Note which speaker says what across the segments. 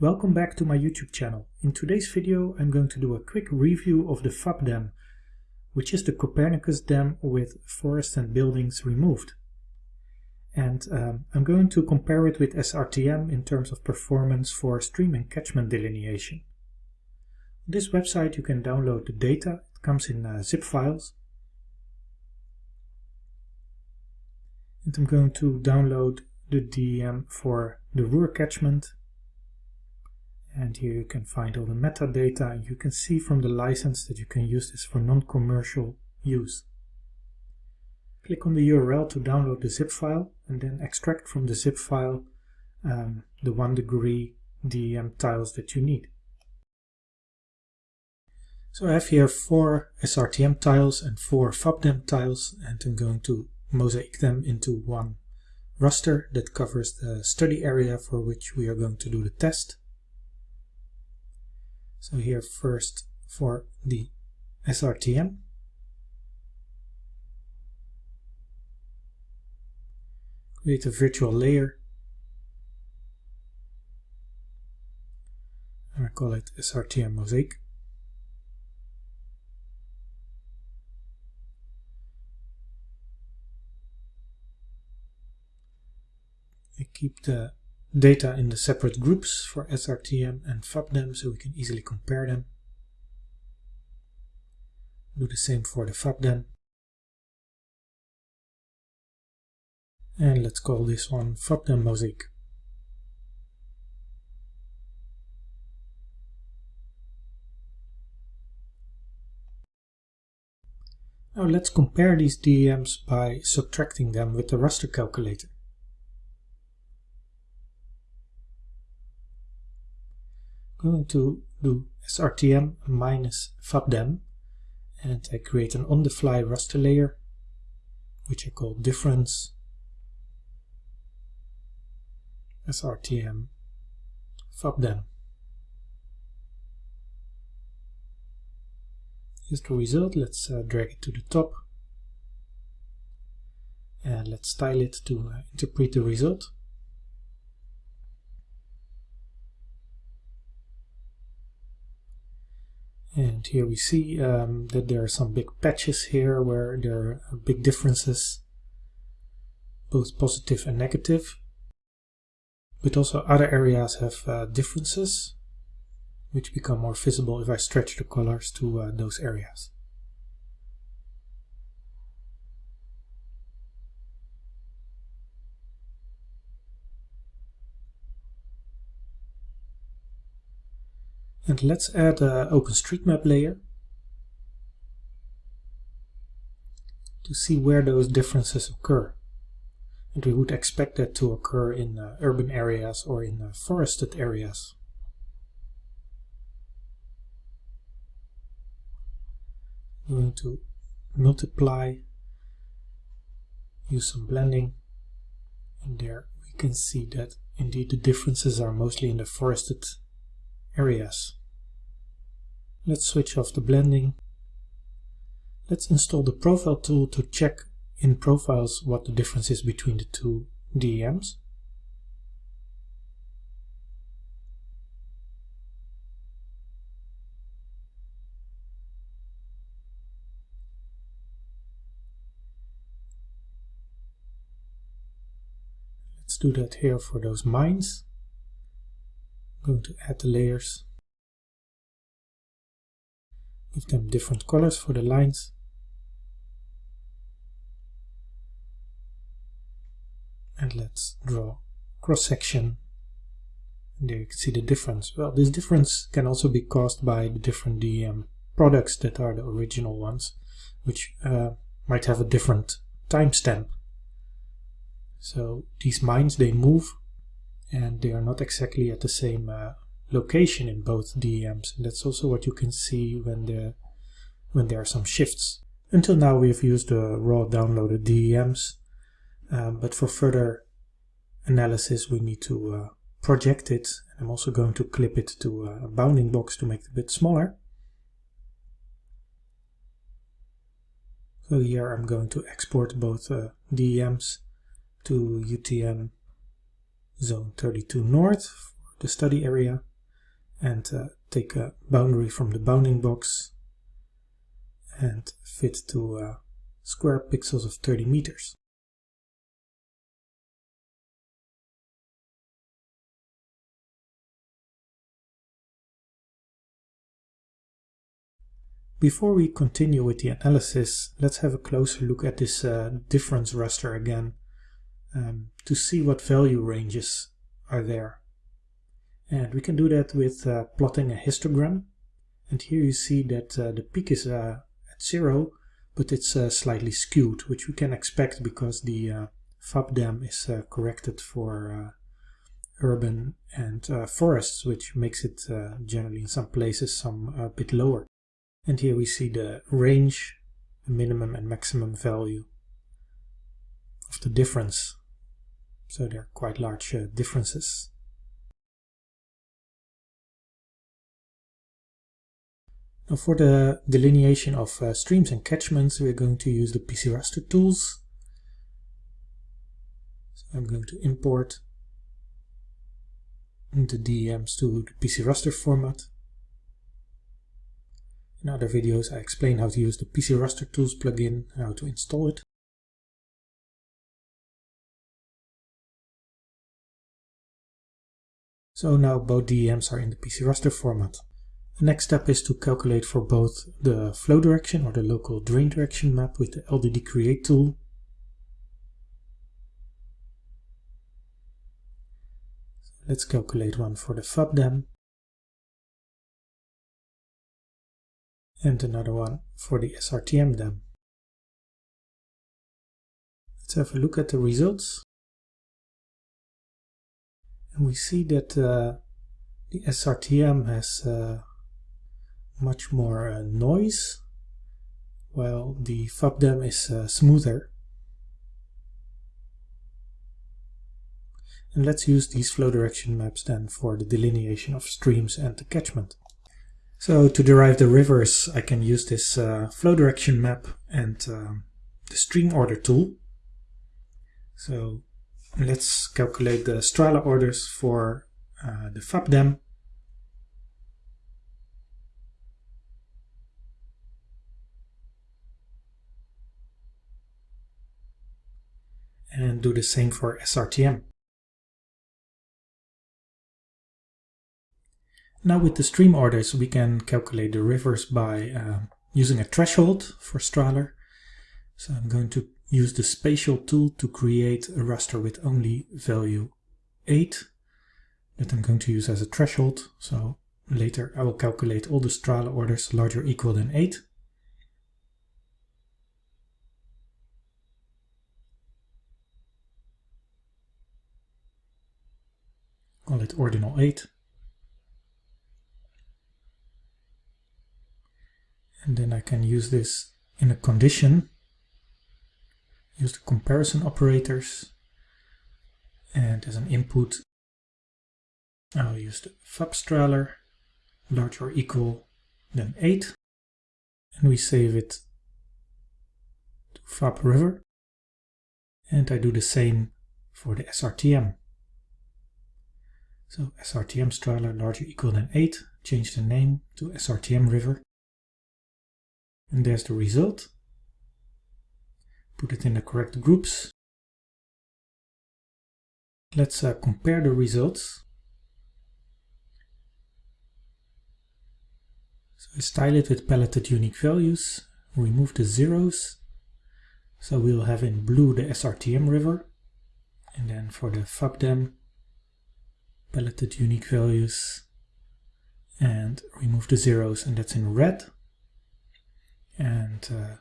Speaker 1: Welcome back to my YouTube channel. In today's video I'm going to do a quick review of the FABDEM, which is the Copernicus DEM with forests and buildings removed. And um, I'm going to compare it with SRTM in terms of performance for stream and catchment delineation. On this website you can download the data, it comes in uh, zip files. And I'm going to download the DEM for the Ruhr catchment and here you can find all the metadata you can see from the license that you can use this for non-commercial use. Click on the URL to download the zip file and then extract from the zip file um, the one degree DEM tiles that you need. So I have here four SRTM tiles and four FABDEM tiles and I'm going to mosaic them into one raster that covers the study area for which we are going to do the test. So here first for the SRTM. Create a virtual layer. And I call it SRTM Mosaic. I keep the data in the separate groups for SRTM and FABDEM so we can easily compare them. Do the same for the FABDEM. And let's call this one FABDEM Mosaic. Now let's compare these DEMs by subtracting them with the raster calculator. Going to do srtm minus fabdem and I create an on-the-fly raster layer which I call difference srtm fabdem. Here's the result, let's uh, drag it to the top and let's style it to uh, interpret the result. And here we see um, that there are some big patches here where there are big differences, both positive and negative. But also other areas have uh, differences, which become more visible if I stretch the colors to uh, those areas. And let's add an OpenStreetMap layer to see where those differences occur. And we would expect that to occur in uh, urban areas or in uh, forested areas. I'm going to multiply, use some blending, and there we can see that indeed the differences are mostly in the forested areas. Let's switch off the blending. Let's install the profile tool to check in profiles what the difference is between the two DEMs. Let's do that here for those mines. I'm going to add the layers give them different colors for the lines. And let's draw cross section and there you can see the difference. Well this difference can also be caused by the different DEM products that are the original ones which uh, might have a different timestamp. So these mines they move and they are not exactly at the same uh, location in both DEMs. And that's also what you can see when there, when there are some shifts. Until now we have used the raw downloaded DEMs, um, but for further analysis we need to uh, project it. I'm also going to clip it to a bounding box to make it a bit smaller. So here I'm going to export both uh, DEMs to UTM zone 32 north the study area and uh, take a boundary from the bounding box and fit to uh, square pixels of 30 meters. Before we continue with the analysis, let's have a closer look at this uh, difference raster again um, to see what value ranges are there. And we can do that with uh, plotting a histogram. And here you see that uh, the peak is uh, at zero, but it's uh, slightly skewed, which we can expect because the uh, FABDEM is corrected for urban and forests, which makes it generally in some places some a bit lower. And here we see the range, the minimum and maximum value of the difference. So there are quite large uh, differences. For the delineation of uh, streams and catchments, we're going to use the PC raster tools. So I'm going to import the DEMs to the PC raster format. In other videos I explain how to use the PC Raster Tools plugin and how to install it. So now both DEMs are in the PC raster format. The next step is to calculate for both the flow direction or the local drain direction map with the LDD create tool. let's calculate one for the FAB DEM. and another one for the SRTM DEM. Let's have a look at the results. And we see that uh, the SRTM has uh, much more uh, noise, while the FABDEM is uh, smoother. And let's use these flow direction maps then for the delineation of streams and the catchment. So to derive the rivers, I can use this uh, flow direction map and um, the stream order tool. So let's calculate the Strahler orders for uh, the FABDEM. And do the same for SRTM. Now with the stream orders we can calculate the rivers by uh, using a threshold for Strahler. So I'm going to use the spatial tool to create a raster with only value 8 that I'm going to use as a threshold. So later I will calculate all the Strahler orders larger equal than 8. Call it ordinal 8. and then I can use this in a condition. Use the comparison operators. And as an input I'll use the FABStrahler larger or equal than 8 and we save it to FAB river. And I do the same for the SRTM so SRTM Strahler larger equal than 8 change the name to SRTM river and there's the result. Put it in the correct groups. Let's uh, compare the results. So I style it with paletted unique values, remove the zeros. So we'll have in blue the SRTM river, and then for the FABDEM, paletted unique values, and remove the zeros, and that's in red and uh,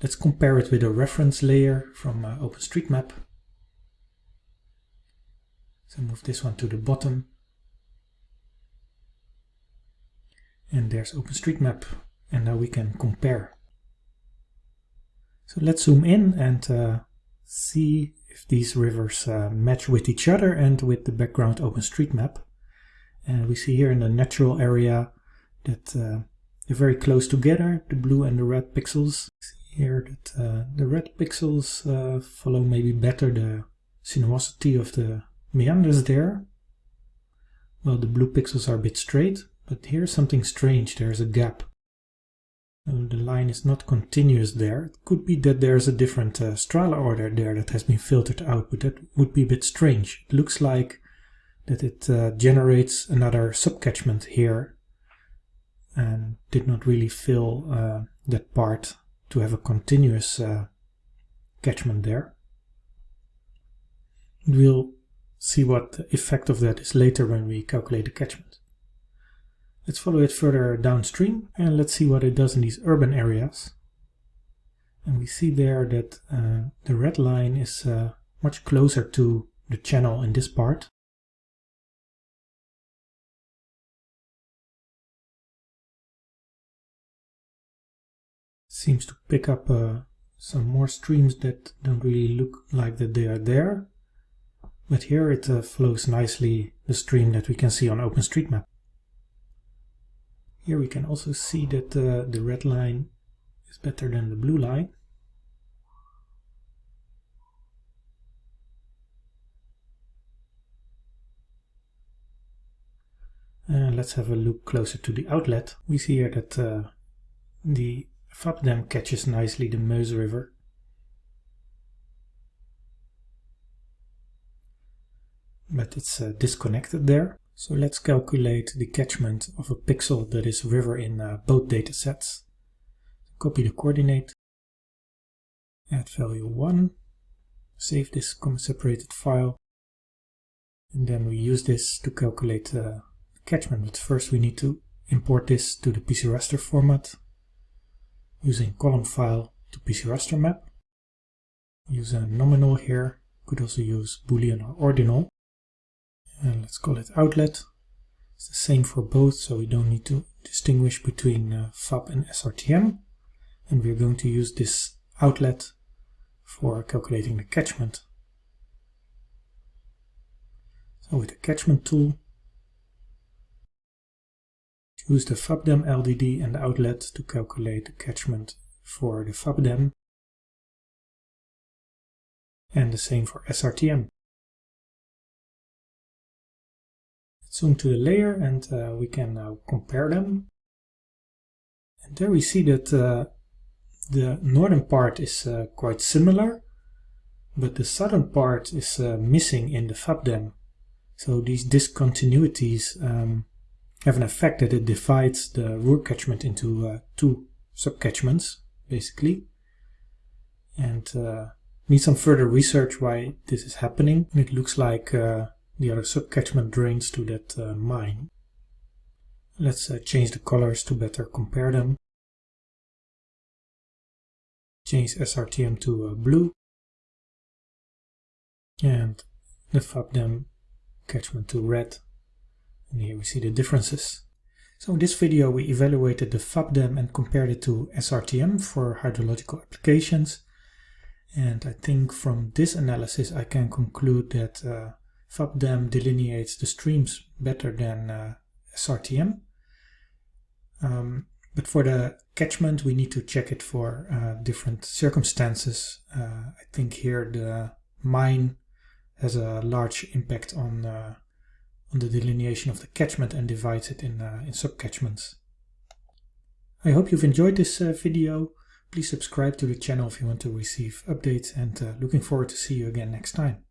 Speaker 1: let's compare it with a reference layer from uh, OpenStreetMap. So move this one to the bottom. And there's OpenStreetMap. And now we can compare. So let's zoom in and uh, see if these rivers uh, match with each other and with the background OpenStreetMap. And we see here in the natural area that uh, they're very close together, the blue and the red pixels. Here that uh, the red pixels uh, follow maybe better the sinuosity of the meanders there. well, the blue pixels are a bit straight, but here's something strange. There's a gap. And the line is not continuous there. It could be that there's a different uh, Strahler order there that has been filtered out, but that would be a bit strange. It looks like that it uh, generates another subcatchment here and did not really fill uh, that part to have a continuous uh, catchment there. We'll see what the effect of that is later when we calculate the catchment. Let's follow it further downstream and let's see what it does in these urban areas. And we see there that uh, the red line is uh, much closer to the channel in this part. Seems to pick up uh, some more streams that don't really look like that they are there. But here it uh, flows nicely the stream that we can see on OpenStreetMap. Here we can also see that uh, the red line is better than the blue line. And let's have a look closer to the outlet. We see here that uh, the DEM catches nicely the Meuse River. But it's uh, disconnected there. So let's calculate the catchment of a pixel that is river in uh, both datasets. Copy the coordinate, add value 1, save this comma separated file, and then we use this to calculate uh, the catchment. But first we need to import this to the PC raster format using column file to PC raster map. Use a nominal here, could also use boolean or ordinal and let's call it outlet. It's the same for both, so we don't need to distinguish between uh, FAB and SRTM. And we're going to use this outlet for calculating the catchment. So with the catchment tool, use the FABDEM LDD and the outlet to calculate the catchment for the FABDEM and the same for SRTM. Zoom to the layer and uh, we can now compare them. And there we see that uh, the northern part is uh, quite similar, but the southern part is uh, missing in the FABDEM. So these discontinuities um, have an effect that it divides the Ruhr catchment into uh, two subcatchments, basically. And uh, need some further research why this is happening. It looks like the other subcatchment drains to that uh, mine. Let's uh, change the colors to better compare them. Change SRTM to uh, blue and the FABDEM catchment to red. And here we see the differences. So in this video we evaluated the FABDEM and compared it to SRTM for hydrological applications. And I think from this analysis I can conclude that uh, delineates the streams better than uh, SRTM. Um, but for the catchment, we need to check it for uh, different circumstances. Uh, I think here the mine has a large impact on uh, on the delineation of the catchment and divides it in, uh, in subcatchments. I hope you've enjoyed this uh, video. Please subscribe to the channel if you want to receive updates and looking forward to see you again next time.